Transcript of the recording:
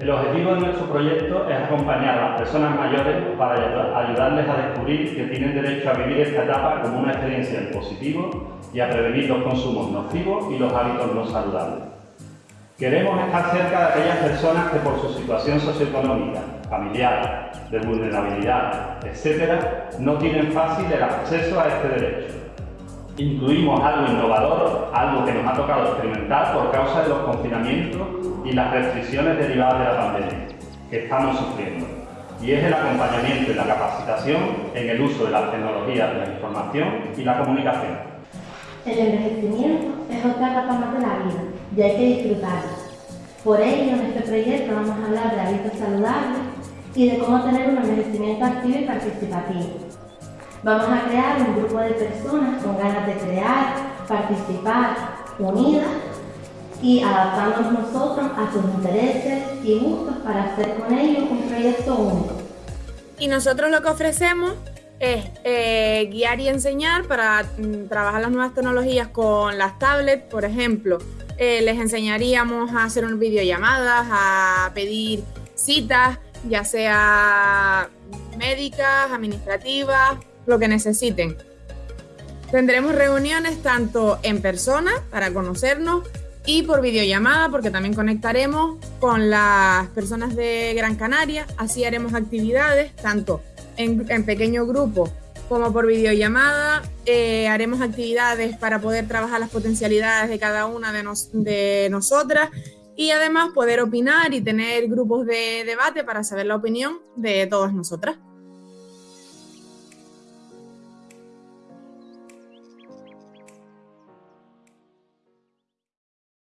El objetivo de nuestro proyecto es acompañar a las personas mayores para ayudarles a descubrir que tienen derecho a vivir esta etapa como una experiencia en positivo y a prevenir los consumos nocivos y los hábitos no saludables. Queremos estar cerca de aquellas personas que por su situación socioeconómica, familiar, de vulnerabilidad, etc., no tienen fácil el acceso a este derecho. Incluimos algo innovador, algo que nos ha tocado experimentar por causa de los confinamientos y las restricciones derivadas de la pandemia que estamos sufriendo, y es el acompañamiento y la capacitación en el uso de las tecnologías de la información y la comunicación. El envejecimiento es otra etapa más de la vida y hay que disfrutarlo. Por ello, en este proyecto vamos a hablar de hábitos saludables y de cómo tener un envejecimiento activo y participativo. Vamos a crear un grupo de personas con ganas de crear, participar, unidas y adaptándonos nosotros a sus intereses y gustos para hacer con ellos un proyecto único. Y nosotros lo que ofrecemos es eh, guiar y enseñar para mm, trabajar las nuevas tecnologías con las tablets, por ejemplo. Eh, les enseñaríamos a hacer unas videollamadas, a pedir citas, ya sea médicas, administrativas, lo que necesiten. Tendremos reuniones tanto en persona para conocernos y por videollamada porque también conectaremos con las personas de Gran Canaria. Así haremos actividades tanto en, pequeño grupo como por videollamada. Eh, haremos actividades para poder trabajar las potencialidades de cada una de, de nosotras y además poder opinar y tener grupos de debate para saber la opinión de todas nosotras.